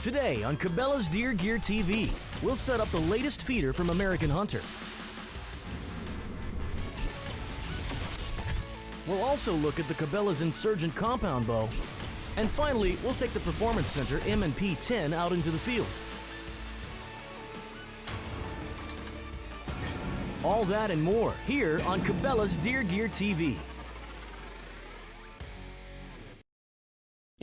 Today on Cabela's Deer Gear TV, we'll set up the latest feeder from American Hunter. We'll also look at the Cabela's Insurgent compound bow. And finally, we'll take the Performance Center M&P 10 out into the field. All that and more here on Cabela's Deer Gear TV.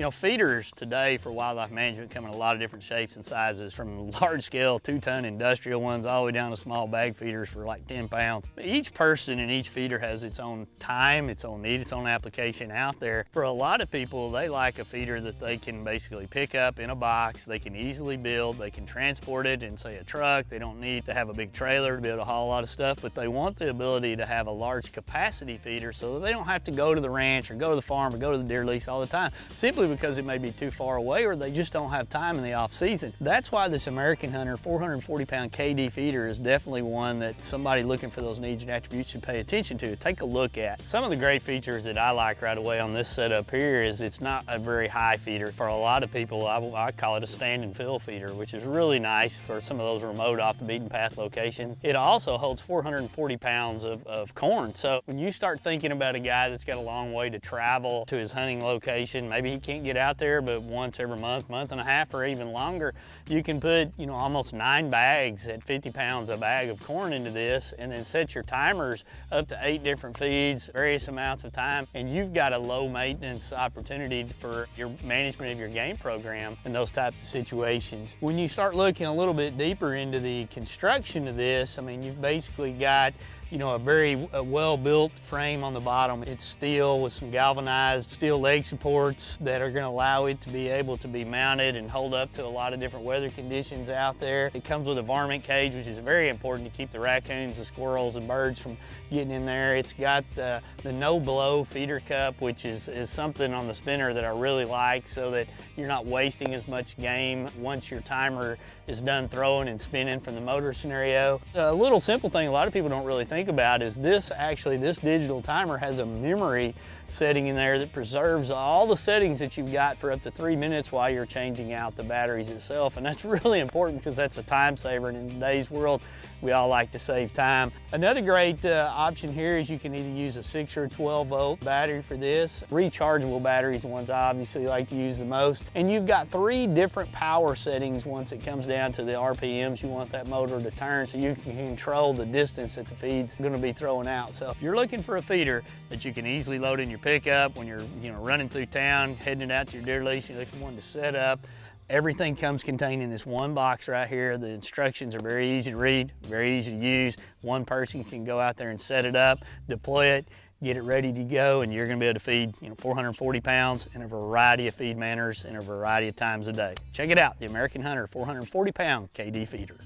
Know, feeders today for wildlife management come in a lot of different shapes and sizes, from large scale two-ton industrial ones all the way down to small bag feeders for like 10 pounds. Each person and each feeder has its own time, its own need, its own application out there. For a lot of people, they like a feeder that they can basically pick up in a box, they can easily build, they can transport it in say a truck, they don't need to have a big trailer to be able to haul a lot of stuff, but they want the ability to have a large capacity feeder so that they don't have to go to the ranch or go to the farm or go to the deer lease all the time. Simply because it may be too far away or they just don't have time in the off season. That's why this American Hunter 440 pound KD feeder is definitely one that somebody looking for those needs and attributes should pay attention to, take a look at. Some of the great features that I like right away on this setup here is it's not a very high feeder. For a lot of people, I, I call it a stand and fill feeder, which is really nice for some of those remote off the beaten path locations. It also holds 440 pounds of, of corn. So when you start thinking about a guy that's got a long way to travel to his hunting location, maybe he can't can't get out there, but once every month, month and a half, or even longer, you can put, you know, almost nine bags at 50 pounds a bag of corn into this and then set your timers up to eight different feeds, various amounts of time, and you've got a low maintenance opportunity for your management of your game program in those types of situations. When you start looking a little bit deeper into the construction of this, I mean, you've basically got you know, a very well-built frame on the bottom. It's steel with some galvanized steel leg supports that are gonna allow it to be able to be mounted and hold up to a lot of different weather conditions out there. It comes with a varmint cage, which is very important to keep the raccoons, the squirrels, and birds from getting in there. It's got the, the no-blow feeder cup, which is, is something on the spinner that I really like so that you're not wasting as much game once your timer is done throwing and spinning from the motor scenario. A little simple thing a lot of people don't really think about is this actually, this digital timer has a memory setting in there that preserves all the settings that you've got for up to three minutes while you're changing out the batteries itself. And that's really important because that's a time saver and in today's world, we all like to save time. Another great uh, option here is you can either use a 6 or 12 volt battery for this. Rechargeable batteries ones I obviously like to use the most. And you've got three different power settings once it comes down to the RPMs you want that motor to turn so you can control the distance that the feed's going to be throwing out. So if you're looking for a feeder that you can easily load in your pickup when you're you know running through town, heading out to your deer lease, you're looking for one to set up, Everything comes contained in this one box right here. The instructions are very easy to read, very easy to use. One person can go out there and set it up, deploy it, get it ready to go, and you're gonna be able to feed you know, 440 pounds in a variety of feed manners in a variety of times a day. Check it out, the American Hunter 440 pound KD feeder.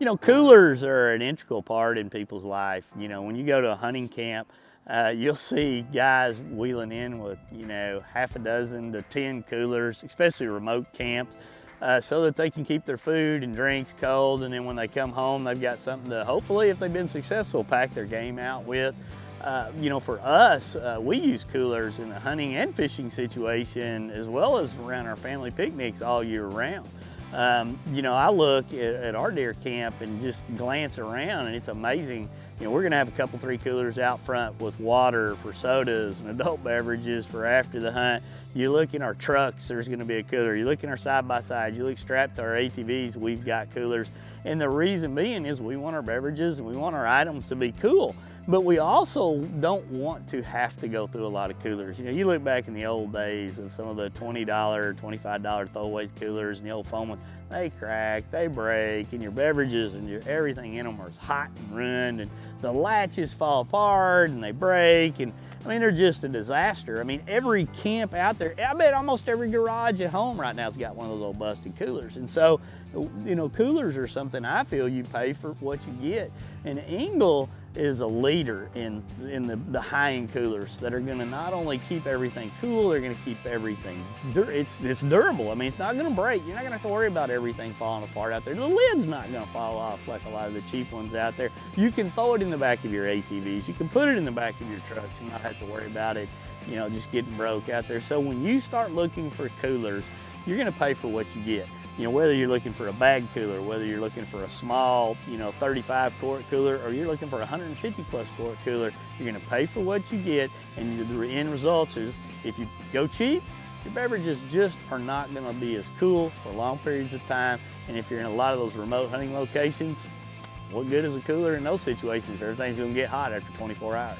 You know, coolers are an integral part in people's life. You know, when you go to a hunting camp, uh, you'll see guys wheeling in with, you know, half a dozen to 10 coolers, especially remote camps, uh, so that they can keep their food and drinks cold. And then when they come home, they've got something to, hopefully, if they've been successful, pack their game out with. Uh, you know, for us, uh, we use coolers in the hunting and fishing situation as well as around our family picnics all year round. Um, you know, I look at, at, our deer camp and just glance around and it's amazing. You know, we're gonna have a couple, three coolers out front with water for sodas and adult beverages for after the hunt. You look in our trucks, there's gonna be a cooler. You look in our side-by-sides, you look strapped to our ATVs, we've got coolers. And the reason being is we want our beverages and we want our items to be cool. But we also don't want to have to go through a lot of coolers. You know, you look back in the old days of some of the $20, $25 throwaways coolers and the old foam ones, they crack, they break, and your beverages and your everything in them are hot and ruined, and the latches fall apart and they break, and I mean, they're just a disaster. I mean, every camp out there, I bet almost every garage at home right now has got one of those old busted coolers. And so, you know, coolers are something I feel you pay for what you get. And Engel is a leader in, in the, the high-end coolers that are gonna not only keep everything cool, they're gonna keep everything, it's, it's durable. I mean, it's not gonna break. You're not gonna have to worry about everything falling apart out there. The lid's not gonna fall off like a lot of the cheap ones out there. You can throw it in the back of your ATVs. You can put it in the back of your trucks and not have to worry about it, you know, just getting broke out there. So when you start looking for coolers, you're gonna pay for what you get you know, whether you're looking for a bag cooler, whether you're looking for a small, you know, 35 quart cooler, or you're looking for a 150 plus quart cooler, you're gonna pay for what you get, and the end results is, if you go cheap, your beverages just are not gonna be as cool for long periods of time, and if you're in a lot of those remote hunting locations, what good is a cooler in those situations? If everything's gonna get hot after 24 hours.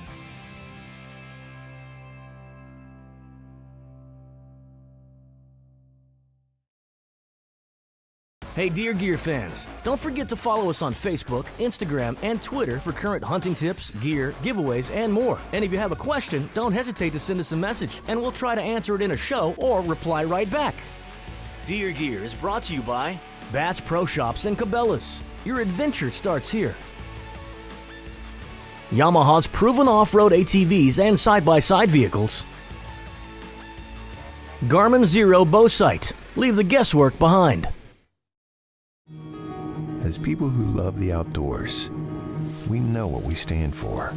Hey Deer Gear fans, don't forget to follow us on Facebook, Instagram, and Twitter for current hunting tips, gear, giveaways, and more. And if you have a question, don't hesitate to send us a message, and we'll try to answer it in a show or reply right back. Deer Gear is brought to you by Bass Pro Shops and Cabela's. Your adventure starts here. Yamaha's proven off-road ATVs and side-by-side -side vehicles. Garmin Xero Bow Sight. Leave the guesswork behind. As people who love the outdoors, we know what we stand for.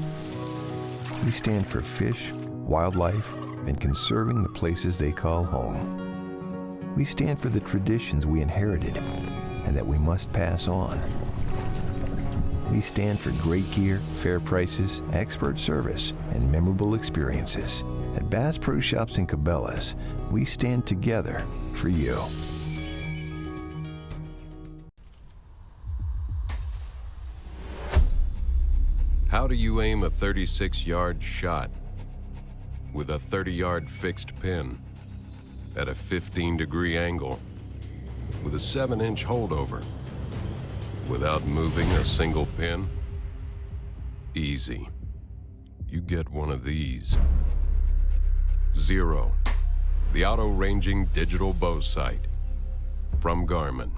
We stand for fish, wildlife, and conserving the places they call home. We stand for the traditions we inherited and that we must pass on. We stand for great gear, fair prices, expert service, and memorable experiences. At Bass Pro Shops and Cabela's, we stand together for you. How do you aim a 36-yard shot with a 30-yard fixed pin at a 15-degree angle with a 7-inch holdover without moving a single pin? Easy. You get one of these. Xero. the auto-ranging digital bow sight from Garmin.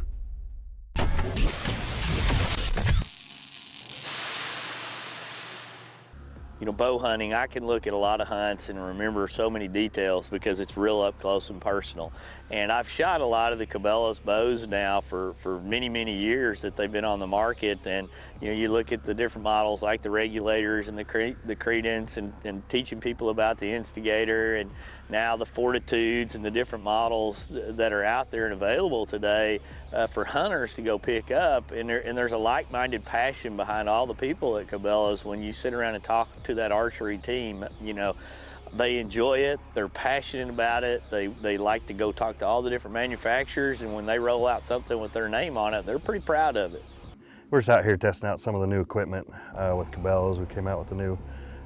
You know, bow hunting, I can look at a lot of hunts and remember so many details because it's real up close and personal. And I've shot a lot of the Cabela's bows now for, for many, many years that they've been on the market. And, you know, you look at the different models like the regulators and the, cre the credence and, and teaching people about the instigator and now the fortitudes and the different models that are out there and available today uh, for hunters to go pick up. And, there, and there's a like-minded passion behind all the people at Cabela's when you sit around and talk to that archery team, you know, they enjoy it, they're passionate about it, they, they like to go talk to all the different manufacturers, and when they roll out something with their name on it, they're pretty proud of it. We're just out here testing out some of the new equipment uh, with Cabela's. We came out with the new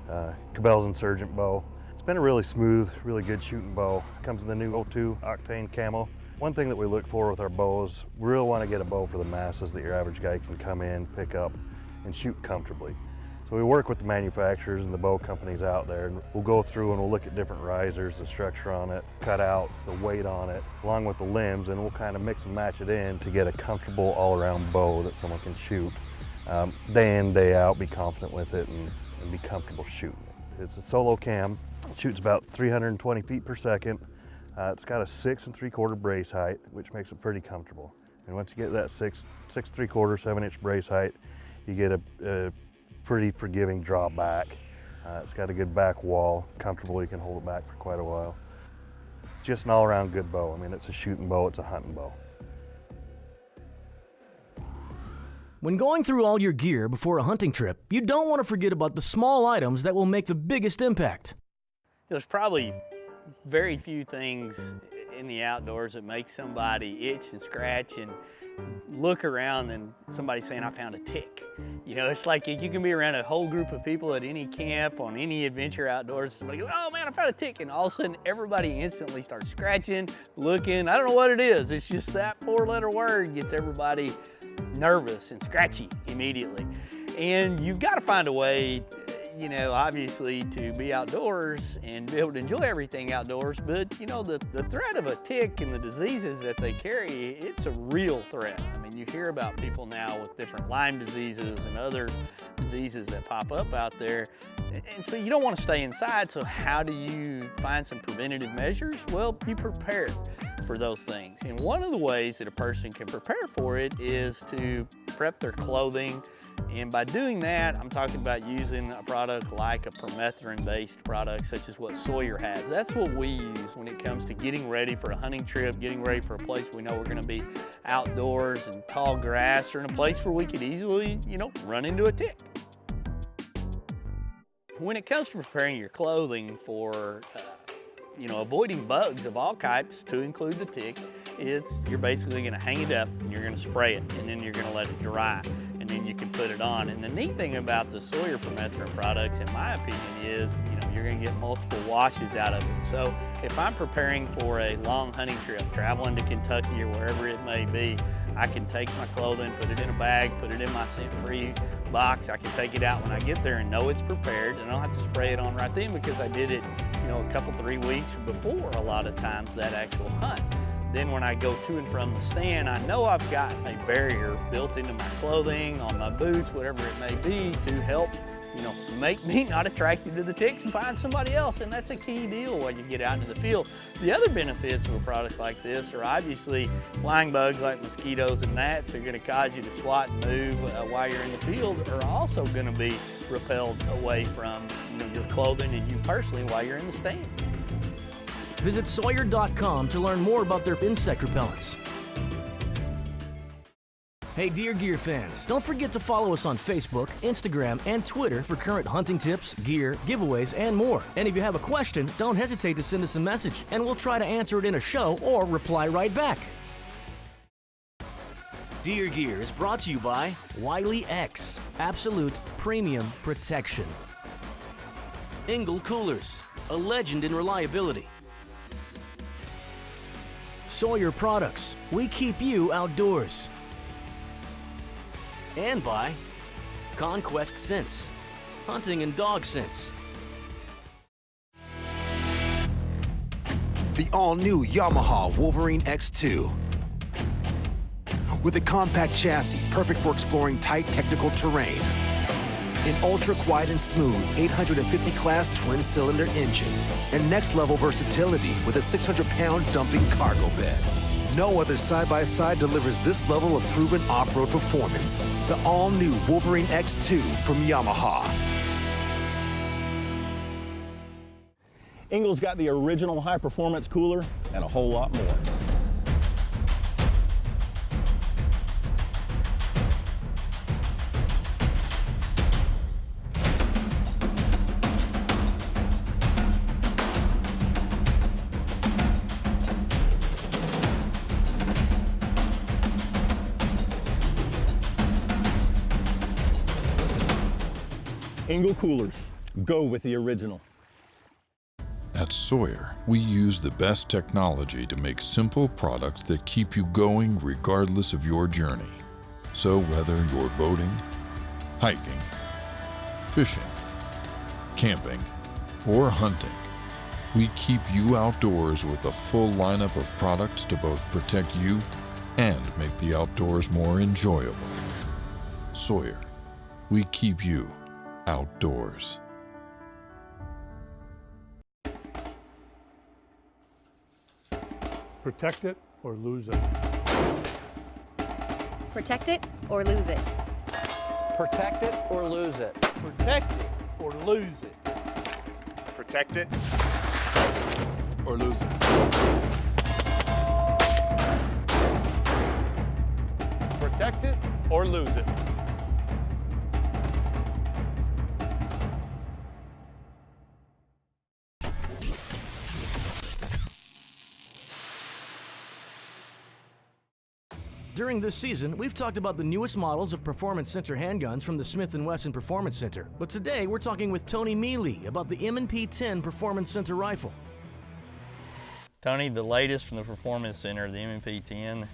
uh, Cabela's Insurgent bow. It's been a really smooth, really good shooting bow. Comes in the new O2 Octane Camo. One thing that we look for with our bows, we really want to get a bow for the masses that your average guy can come in, pick up, and shoot comfortably. So we work with the manufacturers and the bow companies out there and we'll go through and we'll look at different risers, the structure on it, cutouts, the weight on it, along with the limbs and we'll kind of mix and match it in to get a comfortable all-around bow that someone can shoot um, day in, day out, be confident with it and, and be comfortable shooting it. It's a solo cam, it shoots about 320 feet per second. Uh, it's got a six and three quarter brace height, which makes it pretty comfortable. And once you get that six, six three quarter, seven inch brace height, you get a, a pretty forgiving draw back. Uh, it's got a good back wall, comfortable, you can hold it back for quite a while. Just an all around good bow. I mean, it's a shooting bow, it's a hunting bow. When going through all your gear before a hunting trip, you don't want to forget about the small items that will make the biggest impact. There's probably very few things in the outdoors that make somebody itch and scratch and look around and somebody saying, I found a tick. You know, it's like you can be around a whole group of people at any camp, on any adventure outdoors, somebody goes, oh man, I found a tick. And all of a sudden everybody instantly starts scratching, looking. I don't know what it is. It's just that four letter word gets everybody nervous and scratchy immediately. And you've got to find a way you know, obviously to be outdoors and be able to enjoy everything outdoors, but you know, the, the threat of a tick and the diseases that they carry, it's a real threat. I mean, you hear about people now with different Lyme diseases and other diseases that pop up out there. And so you don't want to stay inside, so how do you find some preventative measures? Well, you prepare for those things. And one of the ways that a person can prepare for it is to prep their clothing, and by doing that, I'm talking about using a product like a permethrin-based product, such as what Sawyer has. That's what we use when it comes to getting ready for a hunting trip, getting ready for a place we know we're gonna be outdoors and tall grass, or in a place where we could easily, you know, run into a tick. When it comes to preparing your clothing for, uh, you know, avoiding bugs of all types, to include the tick, it's you're basically gonna hang it up and you're gonna spray it, and then you're gonna let it dry and you can put it on. And the neat thing about the Sawyer permethrin products, in my opinion, is you know you're going to get multiple washes out of it. So if I'm preparing for a long hunting trip, traveling to Kentucky or wherever it may be, I can take my clothing, put it in a bag, put it in my scent-free box. I can take it out when I get there and know it's prepared. And I don't have to spray it on right then because I did it, you know, a couple, three weeks before a lot of times that actual hunt. Then when I go to and from the stand, I know I've got a barrier built into my clothing, on my boots, whatever it may be, to help you know, make me not attracted to the ticks and find somebody else. And that's a key deal when you get out into the field. The other benefits of a product like this are obviously flying bugs like mosquitoes and gnats are gonna cause you to swat and move uh, while you're in the field are also gonna be repelled away from you know, your clothing and you personally while you're in the stand. Visit Sawyer.com to learn more about their insect repellents. Hey Deer Gear fans, don't forget to follow us on Facebook, Instagram, and Twitter for current hunting tips, gear, giveaways, and more. And if you have a question, don't hesitate to send us a message, and we'll try to answer it in a show or reply right back. Deer Gear is brought to you by Wiley X, Absolute Premium Protection. Engel Coolers, a legend in reliability. Sawyer Products. We keep you outdoors. And by Conquest Scents. Hunting and dog Scents. The all-new Yamaha Wolverine X2. With a compact chassis perfect for exploring tight technical terrain. An ultra-quiet and smooth 850 class twin-cylinder engine. And next-level versatility with a 600-pound dumping cargo bed. No other side-by-side delivers this level of proven off-road performance. The all-new Wolverine X2 from Yamaha. Engel's got the original high-performance cooler and a whole lot more. Engel coolers. Go with the original. At Sawyer, we use the best technology to make simple products that keep you going regardless of your journey. So whether you're boating, hiking, fishing, camping, or hunting, we keep you outdoors with a full lineup of products to both protect you and make the outdoors more enjoyable. Sawyer, we keep you outdoors. Protect it or lose it. Protect it or lose it. Protect it or lose it. Protect it or lose it. Protect it or lose it. Protect it or lose it. During this season, we've talked about the newest models of Performance Center handguns from the Smith & Wesson Performance Center. But today, we're talking with Tony Mealy about the M&P 10 Performance Center rifle. Tony, the latest from the Performance Center, the M&P 10,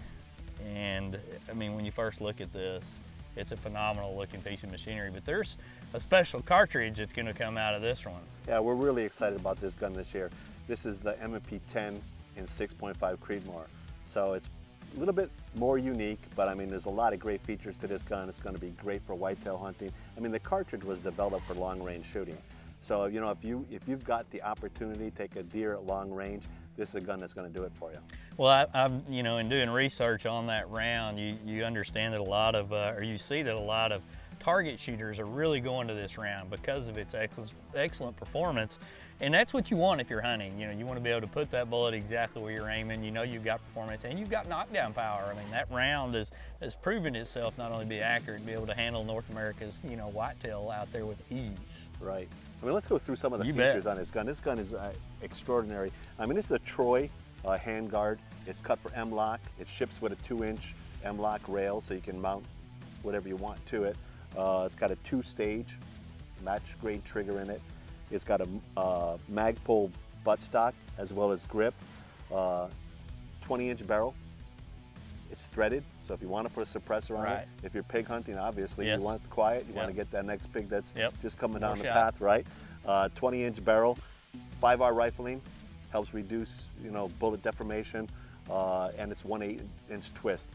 and I mean, when you first look at this, it's a phenomenal looking piece of machinery. But there's a special cartridge that's going to come out of this one. Yeah, we're really excited about this gun this year. This is the M&P 10 in 6.5 Creedmoor. So it's a little bit more unique, but I mean, there's a lot of great features to this gun. It's going to be great for whitetail hunting. I mean, the cartridge was developed for long range shooting. So, you know, if, you, if you've got the opportunity to take a deer at long range, this is a gun that's going to do it for you. Well, I, have you know, in doing research on that round, you, you understand that a lot of, uh, or you see that a lot of target shooters are really going to this round because of its excellent, excellent performance. And that's what you want if you're hunting. You know, you want to be able to put that bullet exactly where you're aiming. You know you've got performance and you've got knockdown power. I mean, that round has, has proven itself not only to be accurate, be able to handle North America's, you know, whitetail out there with ease. Right. I mean, let's go through some of the You features bet. on this gun. This gun is uh, extraordinary. I mean, this is a Troy uh, handguard. It's cut for M-LOK. It ships with a two-inch M-LOK rail, so you can mount whatever you want to it. Uh, it's got a two-stage match-grade trigger in it. It's got a uh, Magpul buttstock as well as grip. 20-inch barrel. It's threaded, so if you want to put a suppressor on Right. it, if you're pig hunting, obviously, Yes. you want it quiet, you want to get that next pig that's Yep. just coming More down the path, right? 20-inch barrel, 5R rifling, helps reduce, you know, bullet deformation, uh, and it's one 8-inch twist.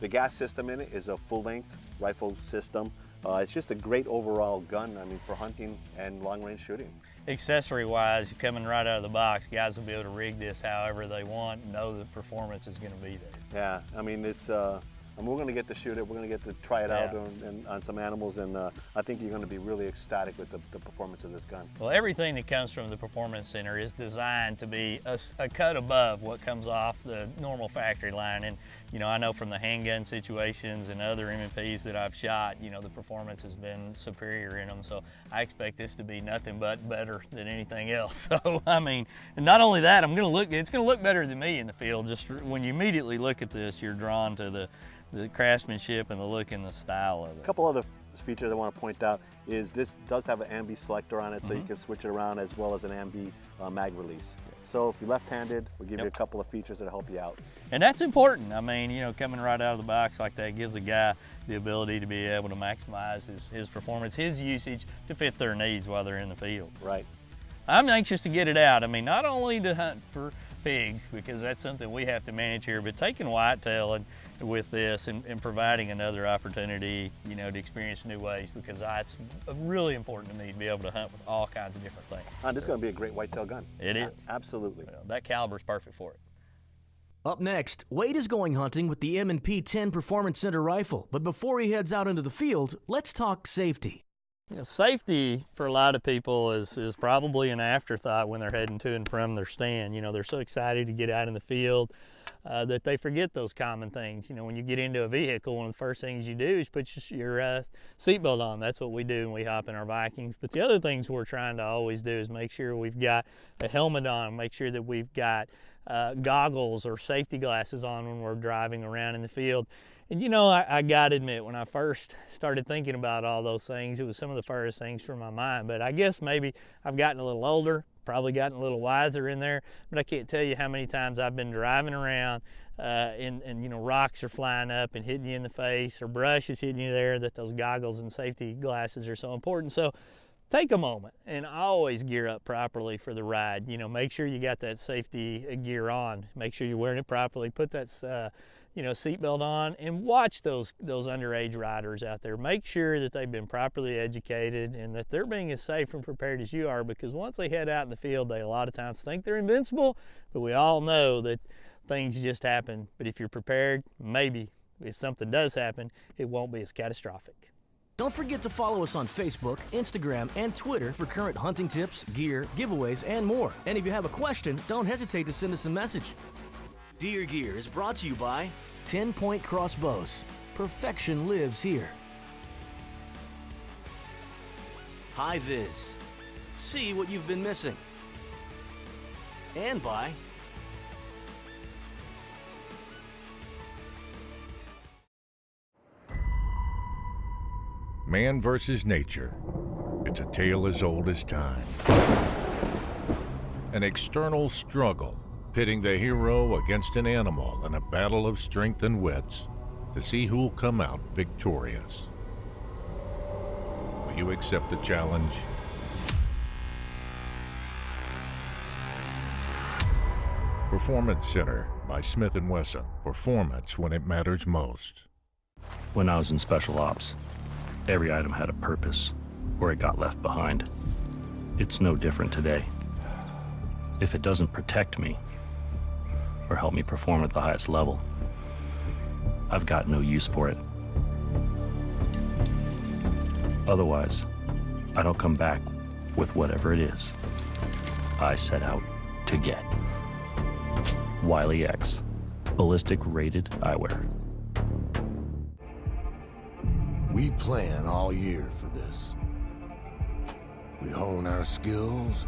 The gas system in it is a full-length rifle system. Uh, it's just a great overall gun, I mean, for hunting and long-range shooting. Accessory wise, coming right out of the box, guys will be able to rig this however they want, know the performance is going to be there. Yeah, I mean, it's, uh, Mean, we're going to get to shoot it. We're going to get to try it out on, and, on some animals, and uh, I think you're going to be really ecstatic with the, the performance of this gun. Well, everything that comes from the Performance Center is designed to be a cut above what comes off the normal factory line. And, you know, I know from the handgun situations and other M&Ps that I've shot, you know, the performance has been superior in them. So I expect this to be nothing but better than anything else. So, I mean, and not only that, I'm going to look, it's going to look better than me in the field. Just when you immediately look at this, you're drawn to the, the craftsmanship and the look and the style of it. A couple other features I want to point out is this does have an ambi selector on it, so you Mhm. can switch it around as well as an ambi uh, mag release. So if you're left-handed, we'll give you a couple of features that'll help you out. And that's important. I mean, you know, coming right out of the box like that gives a guy the ability to be able to maximize his, his performance, his usage to fit their needs while they're in the field. Right. I'm anxious to get it out. I mean, not only to hunt for pigs, because that's something we have to manage here, but taking whitetail and with this and, and providing another opportunity, you know, to experience new ways, because I, it's really important to me to be able to hunt with all kinds of different things. Uh, this is going to be a great whitetail gun. It is. A- is. absolutely. That caliber is perfect for it. Up next, Wade is going hunting with the M&P 10 Performance Center rifle. But before he heads out into the field, let's talk safety. You know, safety for a lot of people is, is probably an afterthought when they're heading to and from their stand. You know, they're so excited to get out in the field uh, that they forget those common things. You know, when you get into a vehicle, one of the first things you do is put your, uh, seatbelt on. That's what we do when we hop in our Vikings. But the other things we're trying to always do is make sure we've got a helmet on, make sure that we've got uh, goggles or safety glasses on when we're driving around in the field. And you know, I, I gotta admit, when I first started thinking about all those things, it was some of the first things from my mind. But I guess maybe I've gotten a little older, probably gotten a little wiser in there. But I can't tell you how many times I've been driving around uh, and, and, you know, rocks are flying up and hitting you in the face or brush is hitting you there, that those goggles and safety glasses are so important. So take a moment and always gear up properly for the ride. You know, make sure you got that safety uh, gear on. Make sure you're wearing it properly. Put that, uh, you know, seatbelt on and watch those those underage riders out there. Make sure that they've been properly educated and that they're being as safe and prepared as you are. Because once they head out in the field, they a lot of times think they're invincible, but we all know that things just happen. But if you're prepared, maybe if something does happen, it won't be as catastrophic. Don't forget to follow us on Facebook, Instagram, and Twitter for current hunting tips, gear, giveaways, and more. And if you have a question, don't hesitate to send us a message. Deer Gear is brought to you by 10 Point Crossbows. Perfection lives here. High Viz. See what you've been missing. And by Man versus nature. It's a tale as old as time. An external struggle, pitting the hero against an animal in a battle of strength and wits. to see who'll come out victorious. Will you accept the challenge? Performance Center by Smith & Wesson. Performance when it matters most. When I was in special ops, every item had a purpose, or it got left behind. It's no different today. If it doesn't protect me, or help me perform at the highest level, I've got no use for it. Otherwise, I don't come back with whatever it is I set out to get. Wiley X, ballistic rated eyewear. We plan all year for this. We hone our skills.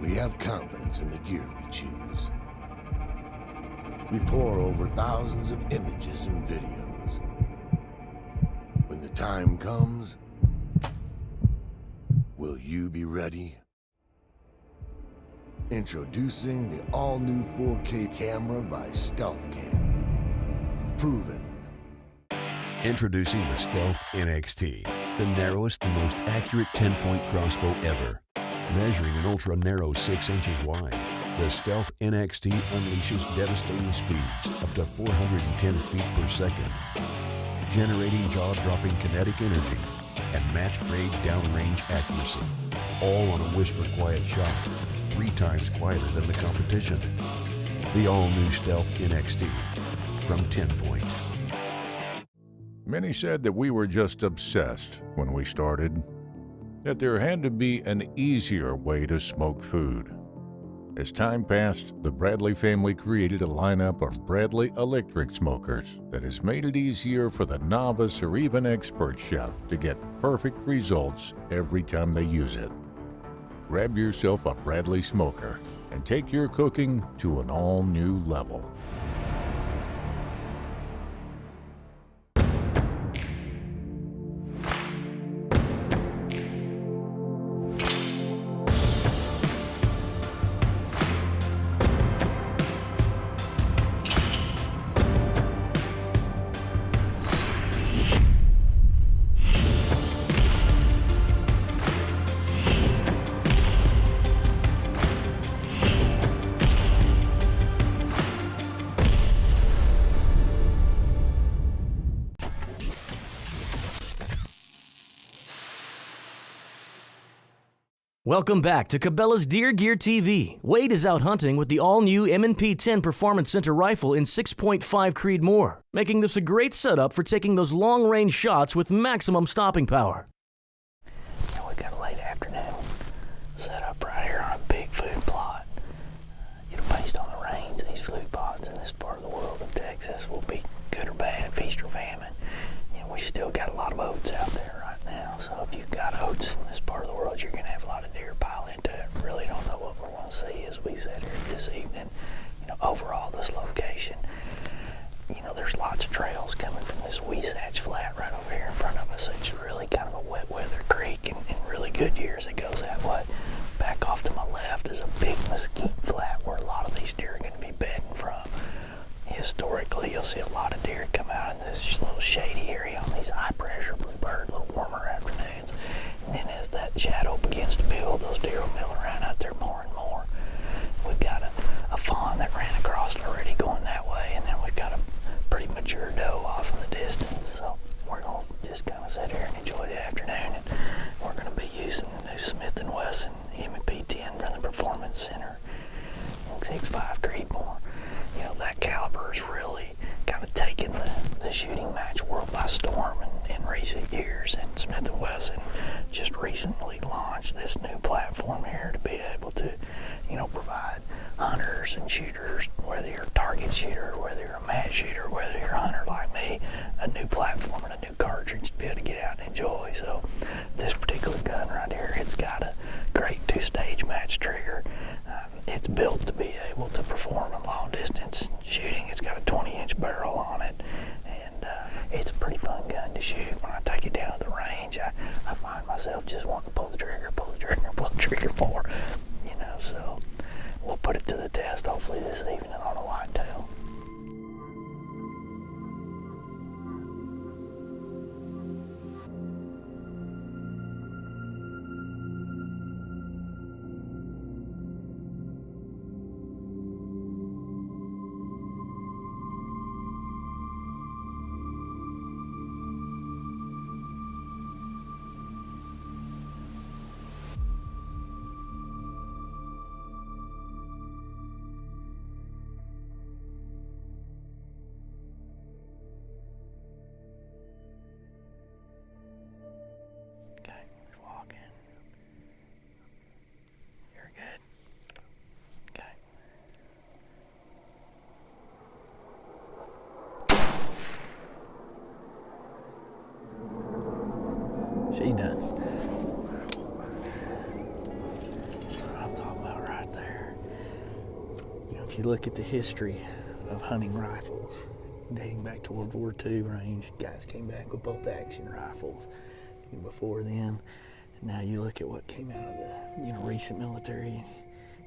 We have confidence in the gear we choose. We pour over thousands of images and videos. When the time comes, will you be ready? Introducing the all-new 4K camera by StealthCam. Proven. Introducing the Stealth NXT, the narrowest and most accurate 10-point crossbow ever. Measuring an ultra-narrow 6 inches wide, the Stealth NXT unleashes devastating speeds up to 410 feet per second, generating jaw-dropping kinetic energy and match-grade downrange accuracy, all on a whisper-quiet shot three times quieter than the competition. The all-new Stealth NXT from 10-Point. Many said that we were just obsessed when we started, that there had to be an easier way to smoke food. As time passed, the Bradley family created a lineup of Bradley electric smokers that has made it easier for the novice or even expert chef to get perfect results every time they use it. Grab yourself a Bradley smoker and take your cooking to an all new level. Welcome back to Cabela's Deer Gear TV. Wade is out hunting with the all-new M&P 10 Performance Center rifle in 6.5 Creedmoor, making this a great setup for taking those long-range shots with maximum stopping power. Now we got a late afternoon set up right here on a big food plot. You know, based on the rains, these food plots in this part of the world of Texas will be good or bad, feast or famine. You know, we still got a lot of oats out there right so if you've got oats in this part of the world, you're going to have a lot of deer pile into it. Really don't know what we're going to see as we sit here this evening. You know, overall, this location, you know, there's lots of trails coming from this Huisache Flat right over here in front of us. It's really kind of a wet weather creek, and in really good years it goes that way. Back off to my left is a big mesquite flat where a lot of these deer are going to be bedding from. Historically, you'll see a lot of deer come out in this little shady area on these high pressure bluebird, little warmer afternoons. And then as that shadow begins to build, those deer will mill around out there more and more. We've got a, a fawn that ran across already going that way, and then we've got a pretty mature doe off in the distance. So we're going to just kind of sit here and enjoy the afternoon. And we're going to be using the new Smith & Wesson M&P 10 from the Performance Center in 6.5 Creedmoor. You know, that caliber has really kind of taken the, the shooting match world by storm in, in recent years. And Smith & Wesson just recently launched this new platform here to be able to, you know, provide hunters and shooters, whether you're a target shooter, whether you're a match shooter, whether you're a hunter like me, a new platform and a new cartridge to be able to get out and enjoy. So this particular gun right here, it's got a great two-stage match trigger. Um, it's built to be able to perform in long distance shooting. It's got a 20-inch barrel on it, and uh, it's a pretty fun gun to shoot. When I take it down to the range, I, I find myself just wanting to pull the trigger, pull the the trigger more, you know, so we'll put it to the test. Hopefully this evening She done. That's what I'm talking about right there. You know, if you look at the history of hunting rifles, dating back to World War II range, guys came back with bolt action rifles. And before then, now you look at what came out of the, you know, recent military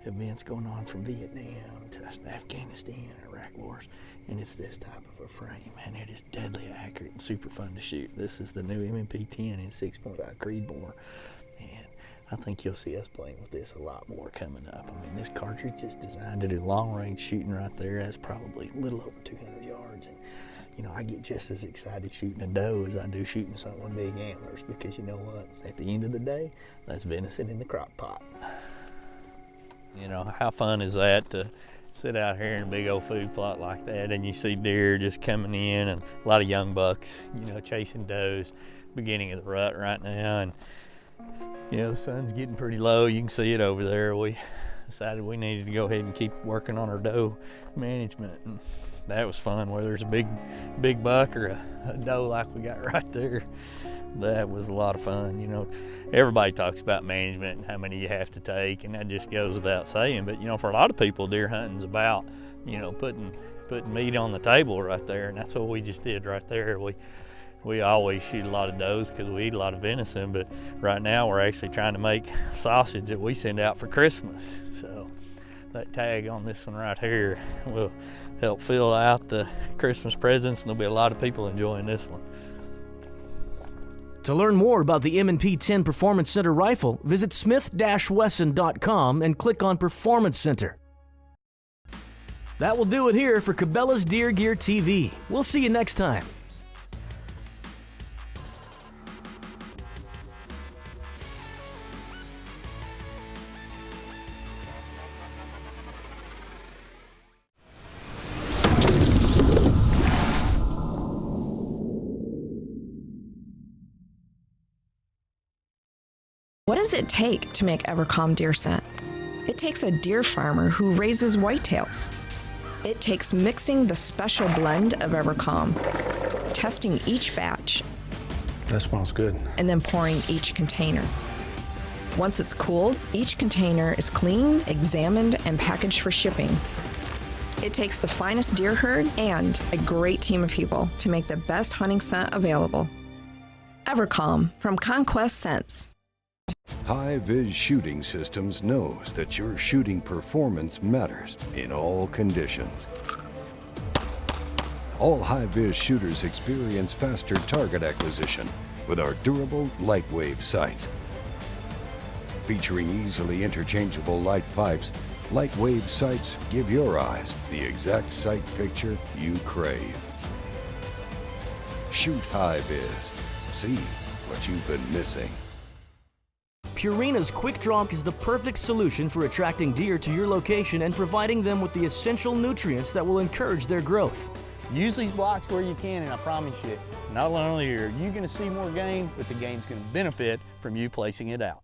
events going on from Vietnam to Afghanistan, Iraq wars, and it's this type of a frame, and it is deadly accurate and super fun to shoot. This is the new M&P 10 in 6.5 Creedmoor, and I think you'll see us playing with this a lot more coming up. I mean, this cartridge is designed to do long range shooting right there. That's probably a little over 200 yards, and you know, I get just as excited shooting a doe as I do shooting something with big antlers because you know what? At the end of the day, that's venison in the crock pot. You know, how fun is that to sit out here in a big old food plot like that and you see deer just coming in and a lot of young bucks, you know, chasing does, beginning of the rut right now. And, you know, the sun's getting pretty low. You can see it over there. We decided we needed to go ahead and keep working on our doe management. And that was fun, whether it's a big, big buck or a, a doe like we got right there that was a lot of fun. You know, everybody talks about management and how many you have to take, and that just goes without saying. But you know, for a lot of people, deer hunting's about you know putting putting meat on the table right there, and that's what we just did right there. We we always shoot a lot of does because we eat a lot of venison, but right now we're actually trying to make sausage that we send out for Christmas. So that tag on this one right here will help fill out the Christmas presents, and there'll be a lot of people enjoying this one. To learn more about the M&P 10 Performance Center rifle, visit smith-wesson.com and click on Performance Center. That will do it here for Cabela's Deer Gear TV. We'll see you next time. Does it take to make EverCalm deer scent? It takes a deer farmer who raises whitetails. It takes mixing the special blend of EverCalm, testing each batch, That smells good. and then pouring each container. Once it's cooled, each container is cleaned, examined, and packaged for shipping. It takes the finest deer herd and a great team of people to make the best hunting scent available. EverCalm from Conquest Scents. High-Vis Shooting Systems knows that your shooting performance matters in all conditions. All high-vis shooters experience faster target acquisition with our durable lightwave sights. Featuring easily interchangeable light pipes, lightwave sights give your eyes the exact sight picture you crave. Shoot high-vis. See what you've been missing. Purina's Quick Drop is the perfect solution for attracting deer to your location and providing them with the essential nutrients that will encourage their growth. Use these blocks where you can, and I promise you, not only are you going to see more game, but the game's going to benefit from you placing it out.